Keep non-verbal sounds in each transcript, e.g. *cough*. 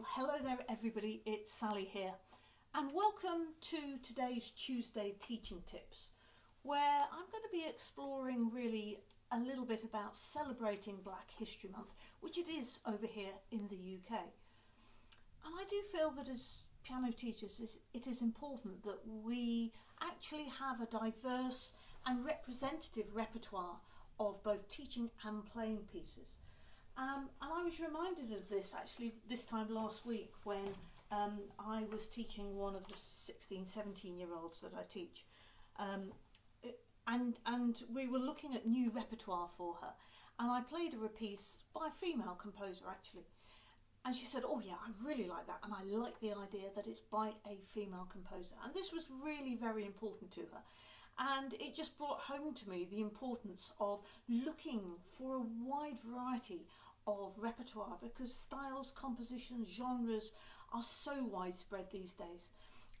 Well, hello there everybody, it's Sally here and welcome to today's Tuesday Teaching Tips where I'm going to be exploring really a little bit about celebrating Black History Month, which it is over here in the UK. And I do feel that as piano teachers it is important that we actually have a diverse and representative repertoire of both teaching and playing pieces. Um, and I was reminded of this actually this time last week when um, I was teaching one of the 16, 17 year olds that I teach. Um, and, and we were looking at new repertoire for her. And I played her a piece by a female composer actually. And she said, oh yeah, I really like that. And I like the idea that it's by a female composer. And this was really very important to her. And it just brought home to me the importance of looking for a wide variety of repertoire because styles, compositions, genres are so widespread these days.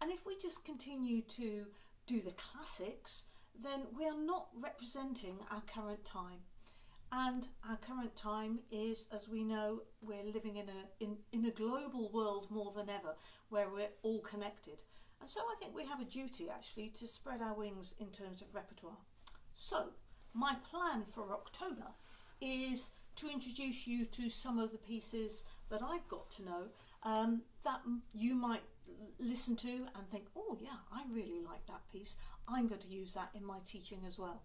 And if we just continue to do the classics, then we are not representing our current time. And our current time is, as we know, we're living in a, in, in a global world more than ever, where we're all connected. And so I think we have a duty actually to spread our wings in terms of repertoire. So my plan for October is to introduce you to some of the pieces that I've got to know um, that you might listen to and think, oh yeah, I really like that piece. I'm going to use that in my teaching as well.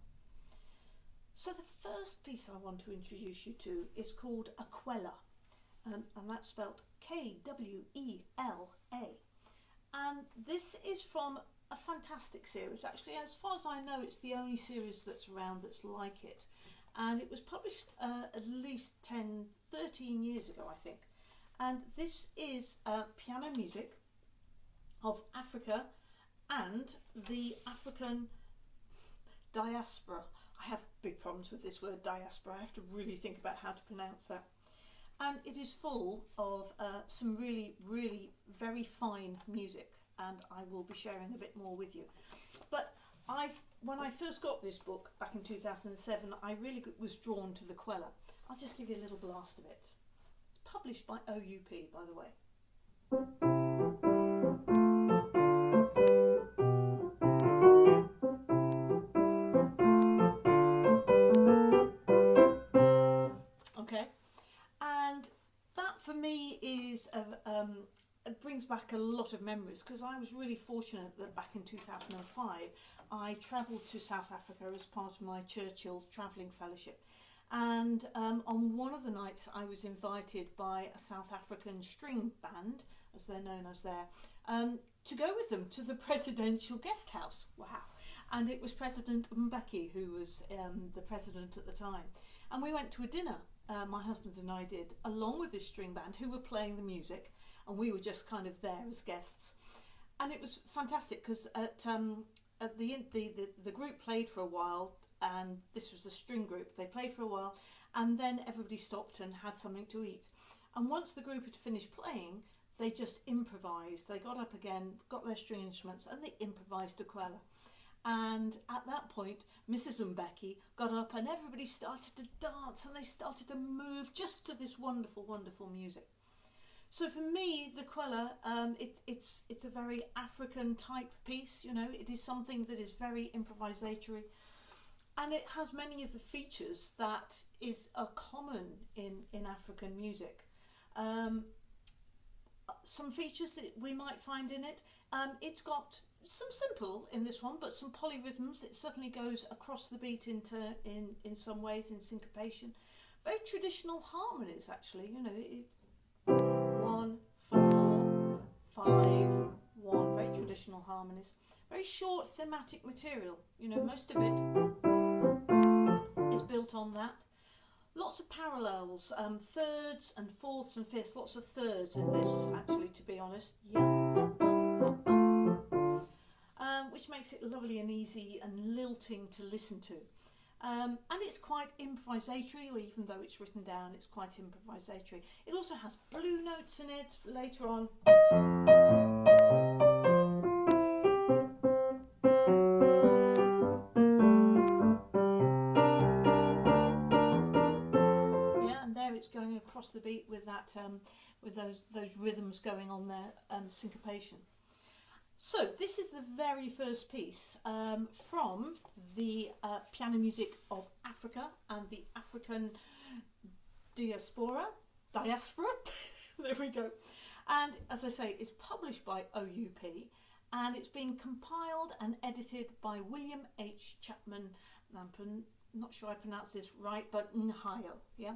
So the first piece I want to introduce you to is called a Kwela, um, and that's spelled K-W-E-L-A. And this is from a fantastic series. Actually, as far as I know, it's the only series that's around that's like it and it was published uh, at least 10, 13 years ago, I think. And this is uh, piano music of Africa and the African diaspora. I have big problems with this word diaspora. I have to really think about how to pronounce that. And it is full of uh, some really, really very fine music and I will be sharing a bit more with you. But I, when I first got this book back in 2007, I really was drawn to the Kwela. I'll just give you a little blast of it. It's published by OUP, by the way. Okay, for me is a, um, it brings back a lot of memories because I was really fortunate that back in 2005 I travelled to South Africa as part of my Churchill Travelling Fellowship. And um, on one of the nights I was invited by a South African string band as they're known as there um, to go with them to the *laughs* presidential guest house. Wow. And it was President Mbeki who was um, the president at the time. And we went to a dinner uh, my husband and I did along with this string band who were playing the music and we were just kind of there as guests and it was fantastic because at um, at the, the, the, the group played for a while and this was a string group. They played for a while and then everybody stopped and had something to eat. And once the group had finished playing, they just improvised. They got up again, got their string instruments and they improvised a kwela. And at that point, Mrs. Mbeki got up and everybody started to dance and they started to move just to this wonderful, wonderful music. So for me, the Kwela, um, it, it's, it's a very African type piece, you know, it is something that is very improvisatory and it has many of the features that is are common in, in African music. Um, some features that we might find in it, um, it's got some simple in this one, but some polyrhythms. It certainly goes across the beat into in in some ways in syncopation. Very traditional harmonies, actually. You know, it, one, four, five, one, very traditional harmonies. Very short thematic material, you know, most of it is built on that. Lots of parallels, um, thirds and fourths and fifths, lots of thirds in this actually to be honest. Yeah. Which makes it lovely and easy and lilting to listen to. Um, and it's quite improvisatory, or even though it's written down, it's quite improvisatory. It also has blue notes in it later on. Yeah, and there it's going across the beat with that um, with those those rhythms going on there, um, syncopation. So this is the very first piece um, from the uh, piano music of Africa and the African diaspora. Diaspora. *laughs* there we go. And as I say, it's published by OUP and it's been compiled and edited by William H. Chapman. I'm not sure I pronounce this right, but Nyaho, yeah,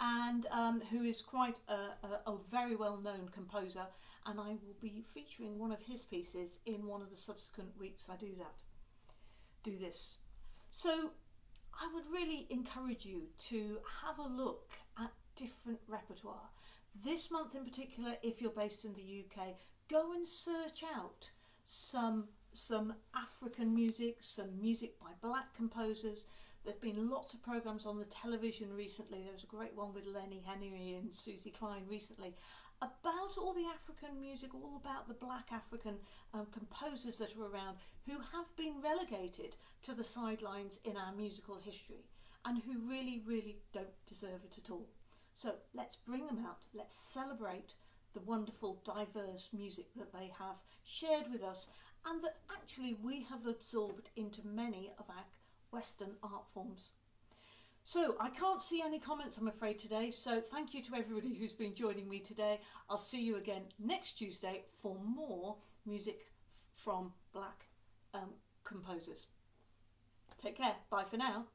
and um, who is quite a, a, a very well-known composer. And I will be featuring one of his pieces in one of the subsequent weeks I do that, do this. So I would really encourage you to have a look at different repertoire. This month in particular, if you're based in the UK, go and search out some some African music, some music by black composers. There have been lots of programs on the television recently. There was a great one with Lenny Henry and Suzy Klein recently about all the African music, all about the black African um, composers that are around who have been relegated to the sidelines in our musical history and who really, really don't deserve it at all. So let's bring them out, let's celebrate the wonderful diverse music that they have shared with us and that actually we have absorbed into many of our Western art forms. So I can't see any comments I'm afraid today so thank you to everybody who's been joining me today. I'll see you again next Tuesday for more music from black um, composers. Take care. Bye for now.